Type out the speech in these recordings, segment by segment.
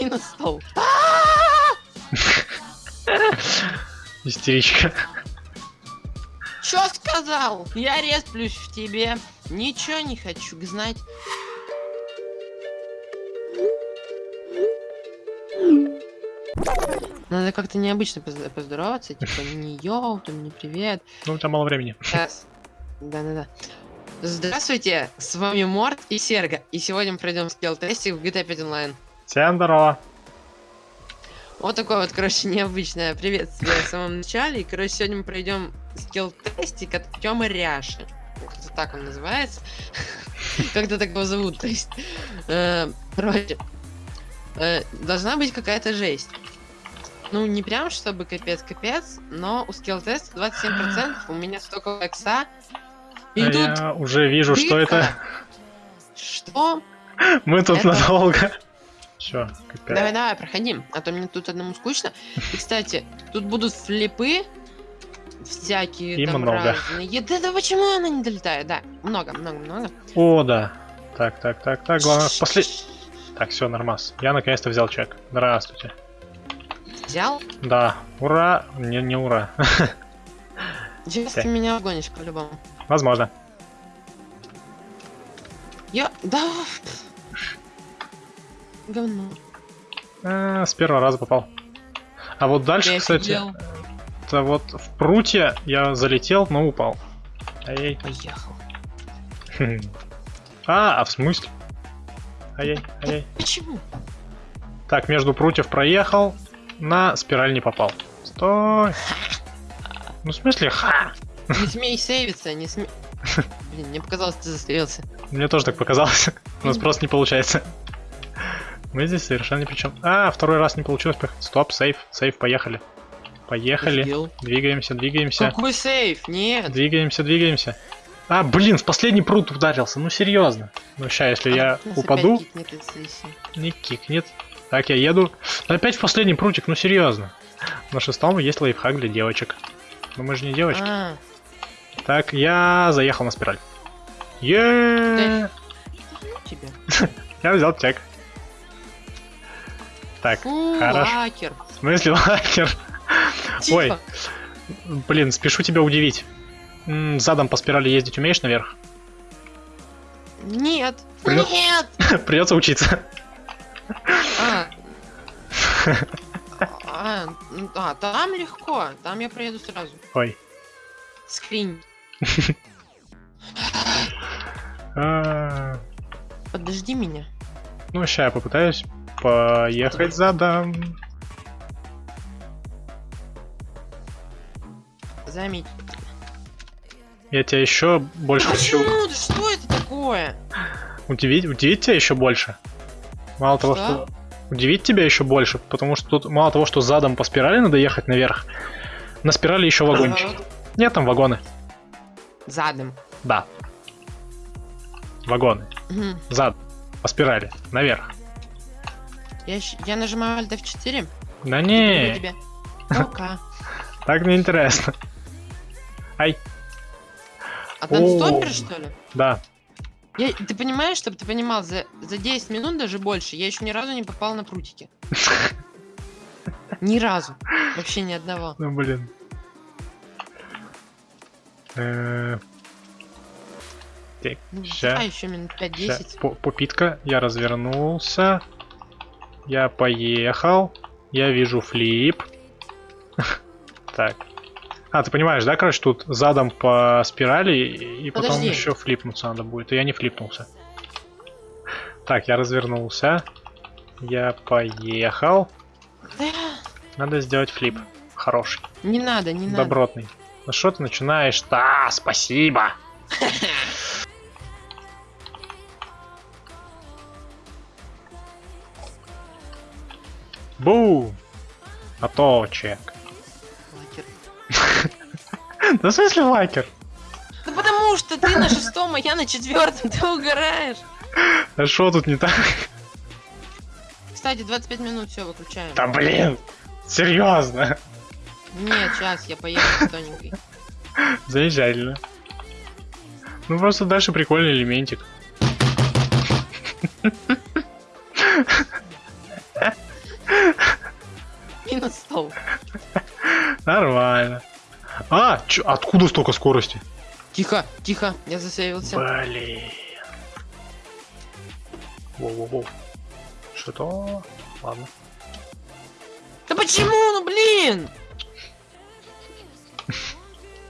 Минус стол. Истеричка. Чё сказал? Я респлюсь в тебе. Ничего не хочу знать. Надо как-то необычно позд- поздороваться, типа не йоу, там не привет. Ну, тебя мало времени. Сейчас. Да-да-да. Здравствуйте, с вами Морт и Серга, и сегодня мы пройдем скилл-тестик в GTA 5 Online. Всем здорово. Вот такое вот, короче, необычное приветствие в самом начале. И, короче, сегодня мы пройдем скилл-тестик от Тёмы Ряши. Как-то так он называется. Как-то так его зовут, то есть. Э, Короче, э, должна быть какая-то жесть. Ну, не прям, чтобы капец-капец, но у скилл-теста 27%, у меня столько экса. И А тут Я уже вижу, что дырка. это. Что? Мы тут Это- надолго. Чё, капец. Давай, давай, проходим, а то мне тут одному скучно. И, кстати, тут будут флипы всякие И там много. разные. Да, да почему она не долетает? Да, много, много, много. О, да. Так, так, так, так, главное, после... Так, все, нормас. Я наконец-то взял чек. Здравствуйте. Взял? Да, ура. Не, не ура. Сейчас Так. ты меня вгонишь по-любому. Возможно. Я... Да... Говно. А, с первого раза попал. А вот дальше, Я кстати, офигел. это вот в прутье я залетел, но упал. Ай-яй. Поехал. Хм. А, а в смысле? Ай-яй, ай-яй. Почему? Так, между прутьев проехал, на спираль не попал. Стой! Ну, в смысле, ха! Не смей сейвиться, не смей... Блин, мне показалось, ты застрелился. Мне тоже так показалось. У нас просто не получается. Мы здесь совершенно ни при чем. А, второй раз не получилось. Стоп, сейф, сейф, поехали. Поехали. Двигаемся, двигаемся. Какой сейф? Нет. Двигаемся, двигаемся. А, блин, в последний прут ударился. Ну, серьезно. Ну, ща, если я Нас упаду, кикнет не кикнет. Так, я еду. Опять в последний прутик, ну, серьезно. На шестом есть лайфхак для девочек. Но мы же не девочки. А, Так, я заехал на спираль. Еее! Я взял чек. Так, Фу, хорошо. лакер. В смысле лакер? Ой, блин, спешу тебя удивить. Задом по спирали ездить умеешь наверх? Нет. Нет. Придется учиться. А. А, да, там легко. Там я проеду сразу. Ой. Скринь. А, Подожди меня. Ну, ща я попытаюсь поехать задом. Заметь. Я тебя еще больше хочу что это такое? удивить, удивить тебя еще больше. Мало того, Что? что удивить тебя еще больше, потому что тут мало того, что задом по спирали надо ехать наверх, на спирали еще вагончики. Нет, там вагоны. Задом. Да. Вагоны. Мгм. Зад. По спирали. Наверх. Я, я нажимаю Alt F4. Да не, так неинтересно. Ай, А там стопер, что ли? да. Я, ты понимаешь, чтобы ты понимал, за, за 10 минут даже больше я еще ни разу не попал на прутики. Ни разу. Вообще ни одного. Ну блин. Так, ща, давай еще минут ща. 5-10. По- Попитка. Я развернулся. Я поехал. Я вижу флип. Так. А, ты понимаешь, да, короче, тут задом по спирали и потом еще флипнуться надо будет. И я не флипнулся. Так, я развернулся. Я поехал. Да, Надо сделать флип. Хороший. не надо, не надо. Добротный. Ну что ты начинаешь? Да, спасибо. Бу! А то чек. Лакер. Да в смысле лайкер? Да потому что ты на шестом, а я на четвертом, ты угораешь. А что тут не так? Кстати, 25 минут, все, выключаем. Да блин! Серьезно? Нет, сейчас я поеду тоненькой. Заезжали. Ну просто дальше прикольный элементик. Минус на стол. Нормально. А, чё, откуда столько скорости? Тихо, тихо, я засеялся. Блин. Воу-воу-воу. Что-то... Ладно. Да почему, ну блин?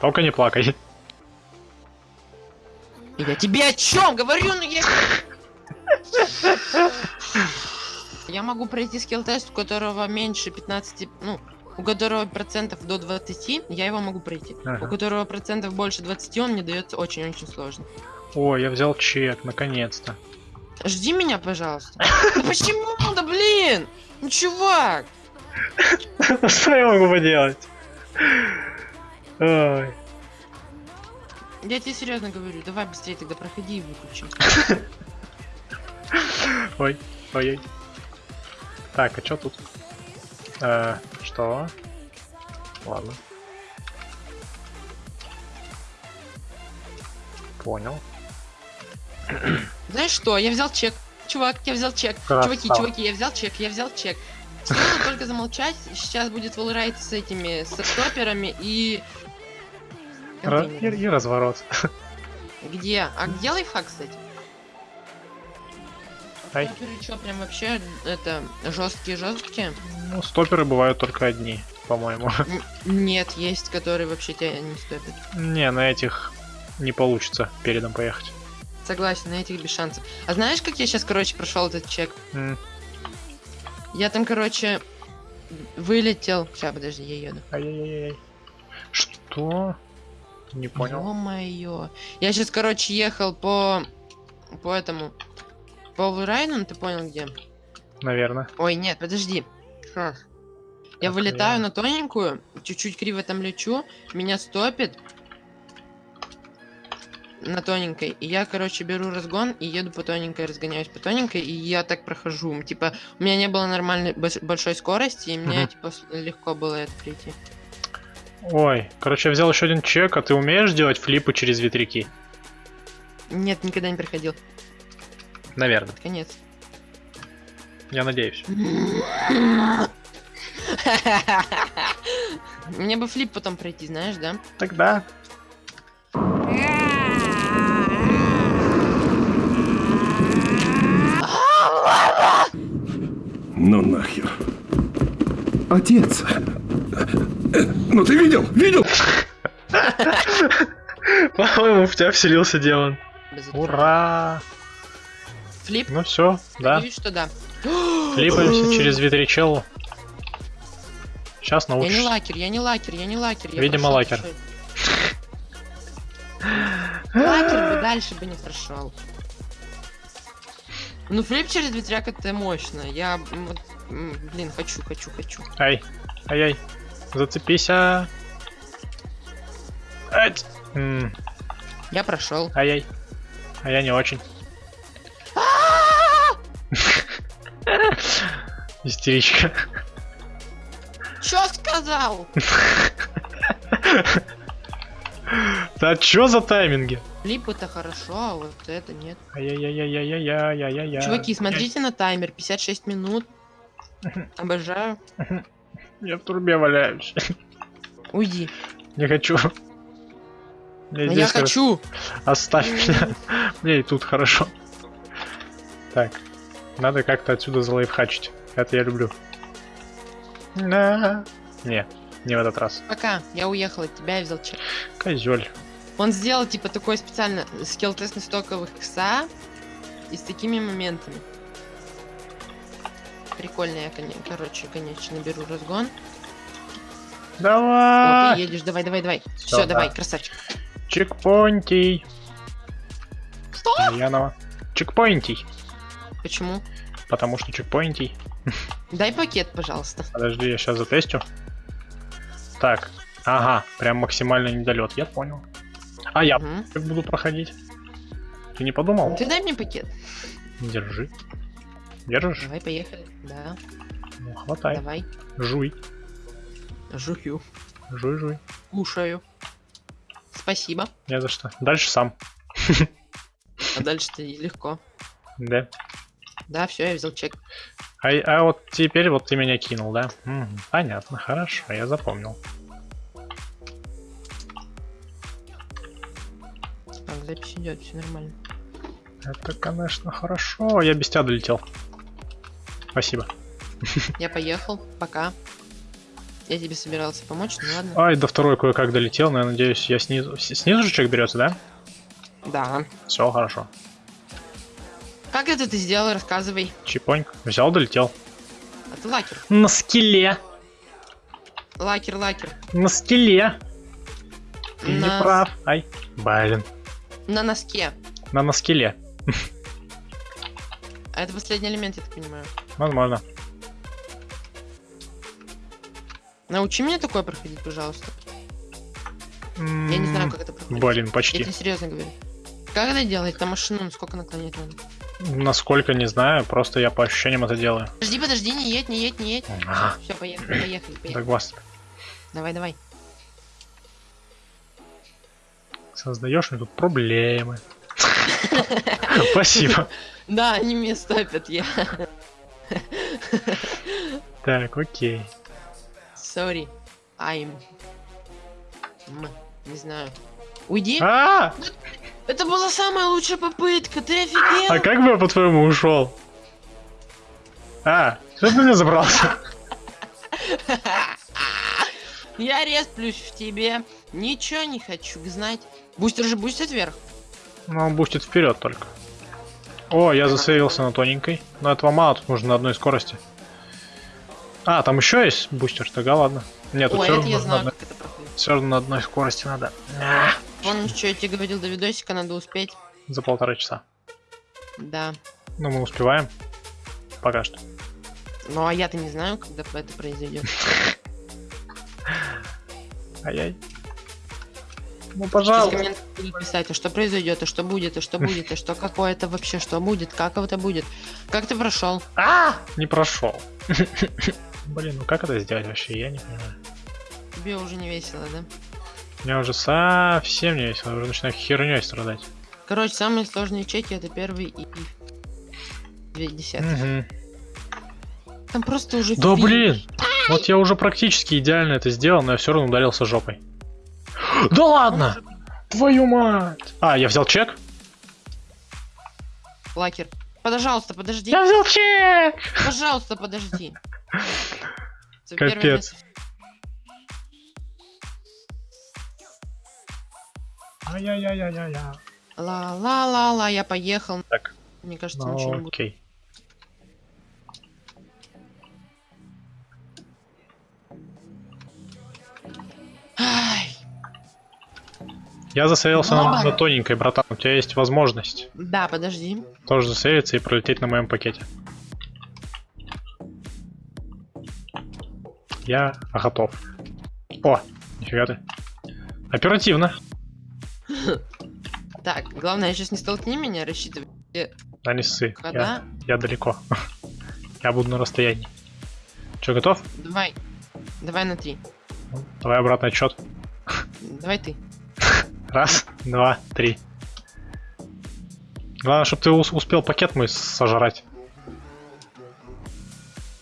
Только не плакай. Я тебе о чем говорю, ну я... Я могу пройти скилл-тест, у которого меньше 15, ну, у которого процентов до 20, я его могу пройти. Ага. У которого процентов больше 20, он мне дается очень-очень сложно. Ой, я взял чек, наконец-то. Жди меня, пожалуйста. Да почему? Да блин! Ну, чувак! Что я могу поделать? Ой. Я тебе серьезно говорю, давай быстрее тогда проходи и выключи. Ой, ой, ой. Так, а что тут? Э, что? Ладно. Понял. Знаешь что, я взял чек. Чувак, я взял чек. Чуваки, Красава. чуваки, я взял чек, я взял чек. Стоило только замолчать, сейчас будет волрайт с этими, с стоперами и... Ра- и, и разворот. Где? А где лайфхак, кстати? Ай. Стоперы что, прям вообще, это, жесткие-жесткие? Ну, стоперы бывают только одни, по-моему. Нет, есть, которые вообще тебя не стопят. Не, на этих не получится передом поехать. Согласен, на этих без шансов. А знаешь, как я сейчас, короче, прошел этот чек? М, Я там, короче, вылетел. Сейчас, подожди, я еду. Ай-яй-яй. Что? Не понял. Ё-моё. Я сейчас, короче, ехал по... По этому... По Лурайну, ты понял где? Наверное. Ой, нет, подожди. Щас. Я Так, вылетаю на тоненькую, чуть-чуть криво там лечу, меня стопит на тоненькой, и я, короче, беру разгон и еду по тоненькой, разгоняюсь по тоненькой, и я так прохожу. Типа, у меня не было нормальной большой скорости, и мне, типа, легко было это прийти. Ой, короче, я взял еще один чек, а ты умеешь делать флипы через ветряки? Нет, никогда не проходил. Наверное. Конец. Я надеюсь. Мне бы флип потом пройти, знаешь, да? Тогда. Ну нахер. Отец. Ну ты видел? Видел? По-моему, в тебя вселился демон. Ура! Флип? Ну все, да. Надеюсь, что да. Флипаемся через ветрячеллу. Сейчас Я не научишься. лакер, я не лакер, я не лакер. я Видимо, лакер. прошёл. Лакер бы дальше бы не прошел. Ну, флип через ветряк это мощно. Я, блин, хочу, хочу, хочу. Ай, ай-яй. Зацепись, а. Ать. М, Я прошел. Ай-яй. А я не очень. Истеричка. Чё сказал? Да чё за тайминги? Флип это хорошо, а вот это нет. Ай-яй-яй-яй-яй-яй-яй-яй. Чуваки, смотрите на таймер, 56 минут. Обожаю. Я в трубе валяюсь. Уйди. Не хочу. Мне я хорошо. хочу. Оставь меня. Мне и тут хорошо. Так. Надо как-то отсюда залайфхачить. Это я люблю. На. Не, не в этот раз. Пока, я уехал от тебя и взял чек. Козель. Он сделал типа такой специально скилл-тест на стоковых икса и с такими моментами. Прикольно, я, короче, конечно, беру разгон. О, ты Давай! едешь, давай, давай, давай. Всё, Все, да. давай, красавчик. Чекпоинтий. Что? Янова. Чекпоинтий. Почему? Потому что чекпоинтий. Дай пакет, пожалуйста. Подожди, я сейчас затестю. Так. Ага, прям максимальный недолет, я понял. А я как буду проходить? Ты не подумал? Ты дай мне пакет. Держи. Держишь? Давай, поехали. Да, Ну, хватай. давай. Жуй. Жую. Жуй, жуй. Кушаю. Спасибо. Не за что. Дальше сам. А дальше-то легко. Да. Да, все, я взял чек. А, а вот теперь вот ты меня кинул, да? Мгм, понятно, хорошо, я запомнил. запись идет, все нормально. Это, конечно, хорошо. Я без тебя долетел. Спасибо. Я поехал, пока. Я тебе собирался помочь, ну ладно. Ай, до второй кое-как долетел, но я надеюсь, я снизу... Снизу же человек берется, да? Да. Все хорошо. Как это ты сделал, рассказывай. Чипоньк. Взял, долетел. А ты лакер. На скеле. Лакер, лакер. На скеле. Ты не На- прав. Ай. Блин. На носке. На на скеле. А это последний элемент, я так понимаю. Возможно. Научи меня такое проходить, пожалуйста. Я не знаю, как это проходит. Блин, Я почти. тебе серьезно говорю. Как это делать? На машину ну, сколько наклонять надо? Насколько не знаю, просто я по ощущениям это делаю. Подожди, подожди, не едь, не едь, не едь. Ага. Все, поехали, поехали, поехали. Так вас Давай, давай. создаешь мне тут проблемы. Спасибо. Да, они меня стопят, я. Так, окей. Sorry. I'm. Не знаю. Уйди. А! Это была самая лучшая попытка, ты офигел? А как бы я по-твоему ушел? А, что ты меня забрался? Я респлюсь в тебе. Ничего не хочу знать. Бустер же бустит вверх. Ну, он бустит вперед только. О, я засейвился на тоненькой. Но этого мало, тут нужно на одной скорости. А, там еще есть бустер, тогда ладно. Нет, тут Ой, все равно, я на знаю, одной- как это проходит. всё равно на одной скорости надо. А, Помнишь, что я тебе говорил до видосика, надо успеть? За полтора часа. Да. Ну, мы успеваем. Пока что. Ну а я-то не знаю, когда это произойдет. Ай-яй. Ну, пожалуйста. будут писать, а что произойдет, а что будет, а что будет, а что какое это вообще, что будет, как это будет. Как ты прошел? А! Не прошел. Блин, ну как это сделать вообще, я не понимаю. Тебе уже не весело, да? Мне уже совсем не весело, уже начинаю херней страдать. Короче, самые сложные чеки это первый и две десятых. Там просто уже Да блин! Вот я уже практически идеально это сделал, но я все равно ударился жопой. Да ладно! Твою мать! А, я взял чек? Лакер. Пожалуйста, подожди. Я взял чек! Пожалуйста, подожди. Капец. место. Ай-яй-яй-яй-яй. Ла-ла-ла-ла, я поехал. Так. Мне кажется, ничего не Ну, будет. окей. Я засейвился на, на тоненькой, братан. У тебя есть возможность Да, подожди. тоже засейвиться и пролететь на моем пакете. Я готов. О, нифига ты. Оперативно. Так, главное, сейчас не столкни меня, рассчитывай. Да не ссы. Я, я далеко. Я буду на расстоянии. Че, готов? Давай. Давай на три. Давай обратный отчет. Давай ты. Раз, два, три. Главное, чтобы ты ус- успел пакет мой сожрать.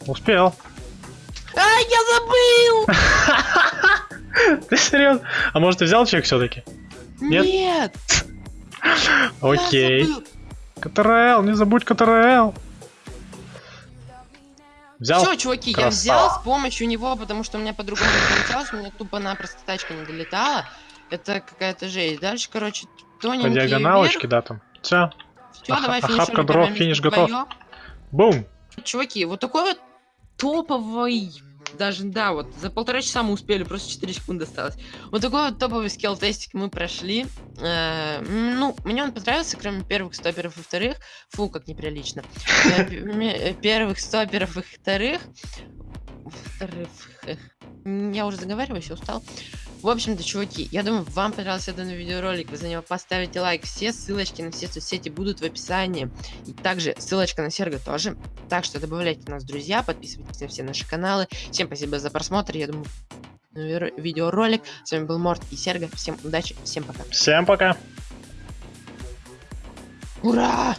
Успел. Ай, я забыл! Ты серьезно? А может, ты взял чек все-таки? Нет? Окей. Я. КТРЛ, не забудь КТРЛ. Взял? Все, чуваки, я Красава. взял с помощью него, потому что у меня по-другому не получалось, у меня тупо-напросто тачка не долетала. Это какая-то жесть. Дальше, короче, По тоненький диагоналочке, да, там. Все. Все, Ах- давай охапка финишируем дров, финиш готов. Бум. Чуваки, вот такой вот топовый, даже, да, вот за полтора часа мы успели, просто 4 секунды осталось. Вот такой вот топовый скилл-тестик мы прошли. Э, ну, мне он понравился, кроме первых стоперов и вторых. Фу, как неприлично. Э, э, Первых стоперов и вторых. Вторых. Я уже заговариваюсь, я устал. В общем-то, чуваки, я думаю, вам понравился данный видеоролик. Вы за него поставите лайк. Все ссылочки на все соцсети будут в описании. И также ссылочка на Серго тоже. Так что добавляйте нас в друзья, подписывайтесь на все наши каналы. Всем спасибо за просмотр. Я думаю, видеоролик. С вами был Морт и Серго. Всем удачи, всем пока. Всем пока. Ура!